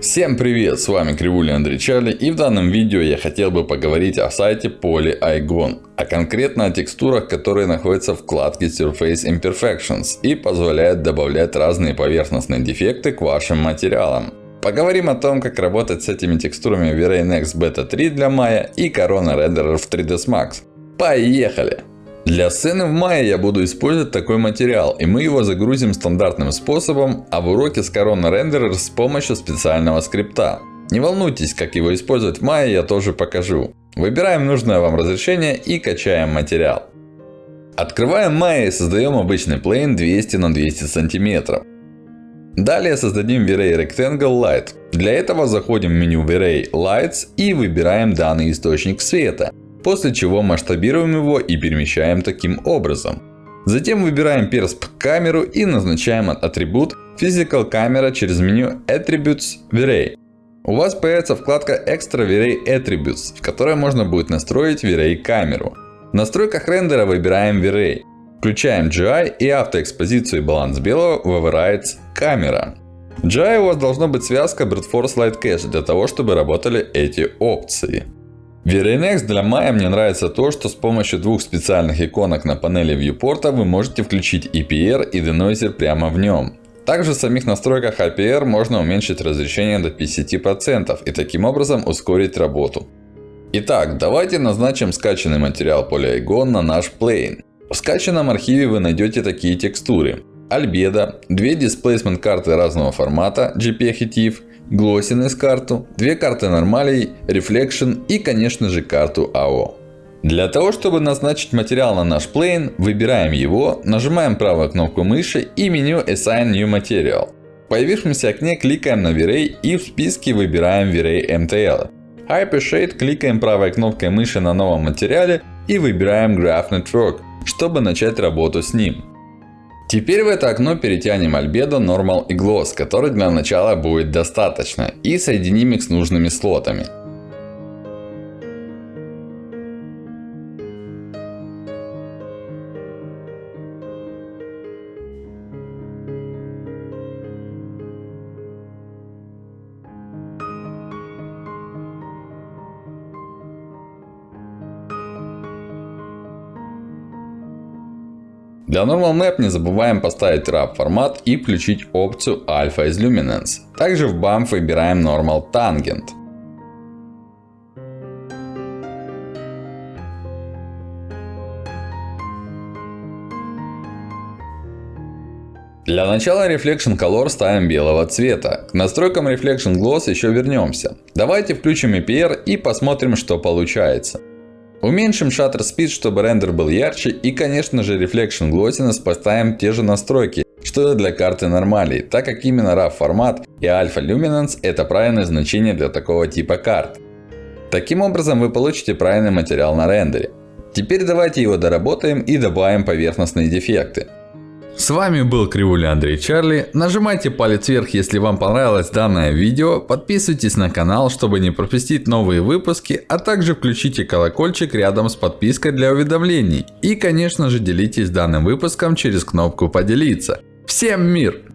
Всем привет, с вами Кривуля Андрей Чарли и в данном видео я хотел бы поговорить о сайте PolyIgon, а конкретно о текстурах, которые находятся в вкладке Surface Imperfections и позволяют добавлять разные поверхностные дефекты к вашим материалам. Поговорим о том, как работать с этими текстурами в V-Ray Next Beta 3 для Maya и Corona Renderer в 3ds Max. Поехали! Для сцены в мае я буду использовать такой материал, и мы его загрузим стандартным способом, а в уроке с Corona Renderer с помощью специального скрипта. Не волнуйтесь, как его использовать в мае, я тоже покажу. Выбираем нужное вам разрешение и качаем материал. Открываем Maya и создаем обычный плейн 200 на 200 сантиметров. Далее создадим V-Ray Rectangle Light. Для этого заходим в меню V-Ray Lights и выбираем данный источник света. После чего масштабируем его и перемещаем таким образом. Затем выбираем персп камеру и назначаем атрибут Physical Camera через меню Attributes V-Ray. У вас появится вкладка Extra V-Ray Attributes, в которой можно будет настроить V-Ray камеру. В настройках рендера выбираем V-Ray. Включаем GI и автоэкспозицию и баланс белого в Overrides камера. В GI у вас должна быть связка Brute Force Light Cache для того, чтобы работали эти опции. В VRNX для Maya мне нравится то, что с помощью двух специальных иконок на панели viewport вы можете включить EPR и Denoiser прямо в нем. Также в самих настройках APR можно уменьшить разрешение до 50% и таким образом ускорить работу. Итак, давайте назначим скачанный материал Polygon на наш plane. В скачанном архиве вы найдете такие текстуры. Альбедо, две Displacement карты разного формата JPEG и TIFF, Glossiness карту, две карты нормалей, Reflection и конечно же карту AO. Для того, чтобы назначить материал на наш plane, выбираем его, нажимаем правую кнопку мыши и меню Assign New Material. В появившемся окне кликаем на V-Ray и в списке выбираем V-Ray MTL. Hypershade кликаем правой кнопкой мыши на новом материале и выбираем Graph Network, чтобы начать работу с ним. Теперь в это окно перетянем альбедо, нормал и gloss, который для начала будет достаточно. И соединим их с нужными слотами. Для Normal Map не забываем поставить RAW формат и включить опцию Alpha из Luminance. Также в BAMF выбираем Normal Tangent. Для начала Reflection Color ставим белого цвета. К настройкам Reflection Gloss еще вернемся. Давайте включим EPR и посмотрим, что получается. Уменьшим Shutter Speed, чтобы рендер был ярче. И конечно же Reflection Glossiness поставим те же настройки, что и для карты нормалей. Так как именно RAW формат и Alpha Luminance это правильное значение для такого типа карт. Таким образом вы получите правильный материал на рендере. Теперь давайте его доработаем и добавим поверхностные дефекты. С вами был Кривуля Андрей Чарли. Нажимайте палец вверх, если вам понравилось данное видео. Подписывайтесь на канал, чтобы не пропустить новые выпуски. А также включите колокольчик рядом с подпиской для уведомлений. И конечно же делитесь данным выпуском через кнопку поделиться. Всем мир!